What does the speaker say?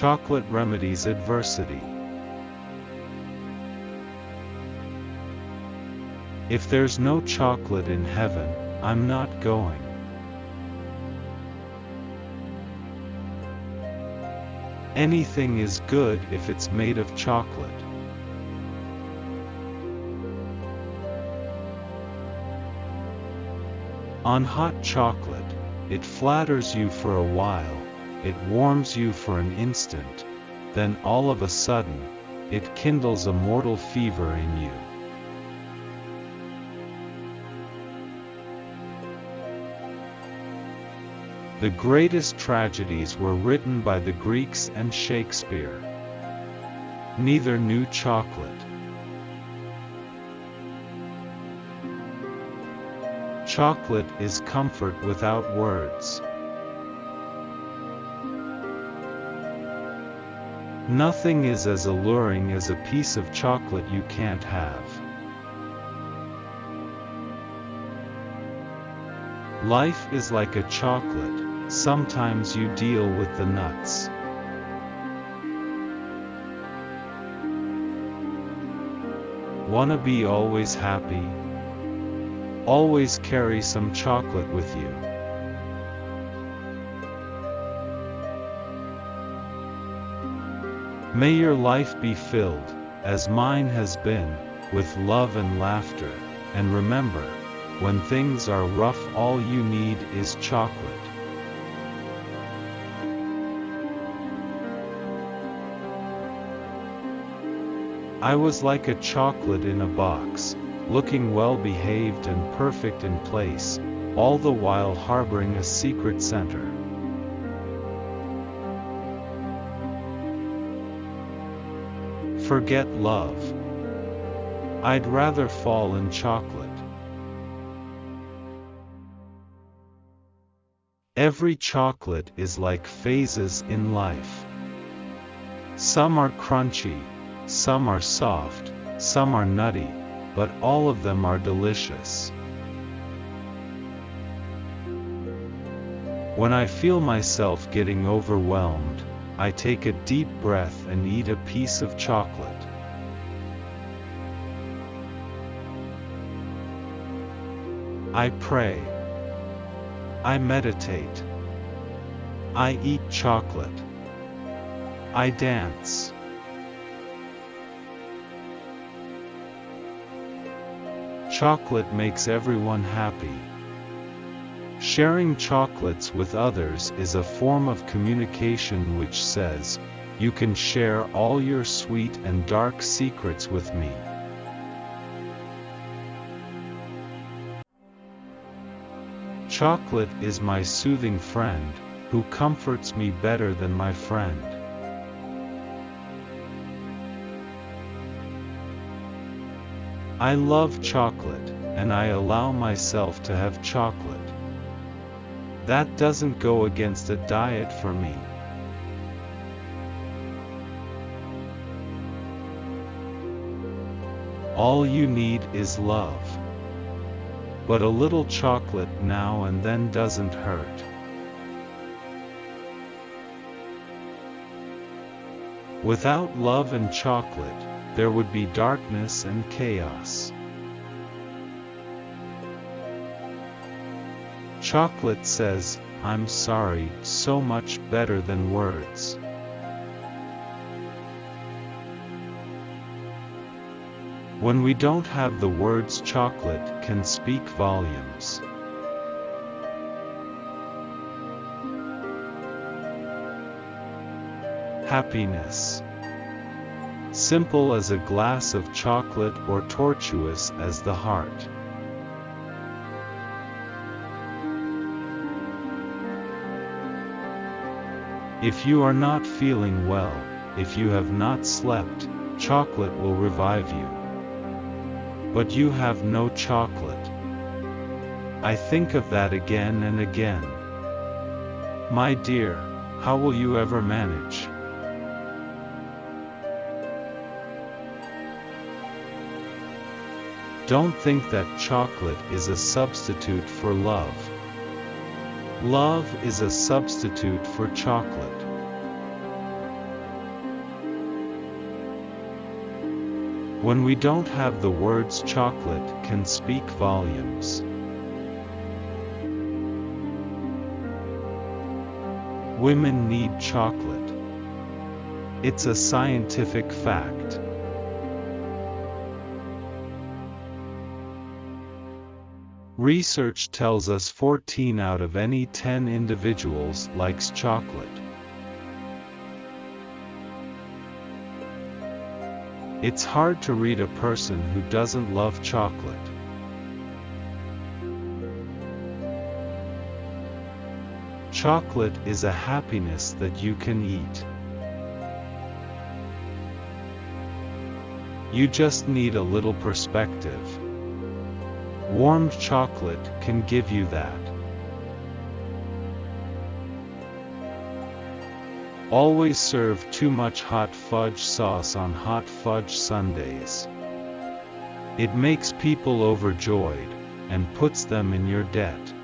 Chocolate remedies adversity. If there's no chocolate in heaven, I'm not going. Anything is good if it's made of chocolate. On hot chocolate, it flatters you for a while, it warms you for an instant, then all of a sudden, it kindles a mortal fever in you. The greatest tragedies were written by the Greeks and Shakespeare. Neither knew chocolate. Chocolate is comfort without words. Nothing is as alluring as a piece of chocolate you can't have. Life is like a chocolate, sometimes you deal with the nuts. Wanna be always happy? Always carry some chocolate with you. May your life be filled, as mine has been, with love and laughter, and remember, when things are rough all you need is chocolate. I was like a chocolate in a box, looking well behaved and perfect in place, all the while harboring a secret center. Forget love. I'd rather fall in chocolate. Every chocolate is like phases in life. Some are crunchy, some are soft, some are nutty, but all of them are delicious. When I feel myself getting overwhelmed, I take a deep breath and eat a piece of chocolate. I pray. I meditate. I eat chocolate. I dance. Chocolate makes everyone happy. Sharing chocolates with others is a form of communication which says, you can share all your sweet and dark secrets with me. Chocolate is my soothing friend, who comforts me better than my friend. I love chocolate, and I allow myself to have chocolate. That doesn't go against a diet for me. All you need is love. But a little chocolate now and then doesn't hurt. Without love and chocolate, there would be darkness and chaos. Chocolate says, I'm sorry, so much better than words. When we don't have the words chocolate can speak volumes. Happiness. Simple as a glass of chocolate or tortuous as the heart. If you are not feeling well, if you have not slept, chocolate will revive you. But you have no chocolate. I think of that again and again. My dear, how will you ever manage? Don't think that chocolate is a substitute for love. Love is a substitute for chocolate. When we don't have the words chocolate can speak volumes. Women need chocolate. It's a scientific fact. Research tells us 14 out of any 10 individuals likes chocolate. It's hard to read a person who doesn't love chocolate. Chocolate is a happiness that you can eat. You just need a little perspective. Warm chocolate can give you that. Always serve too much hot fudge sauce on hot fudge sundaes. It makes people overjoyed, and puts them in your debt.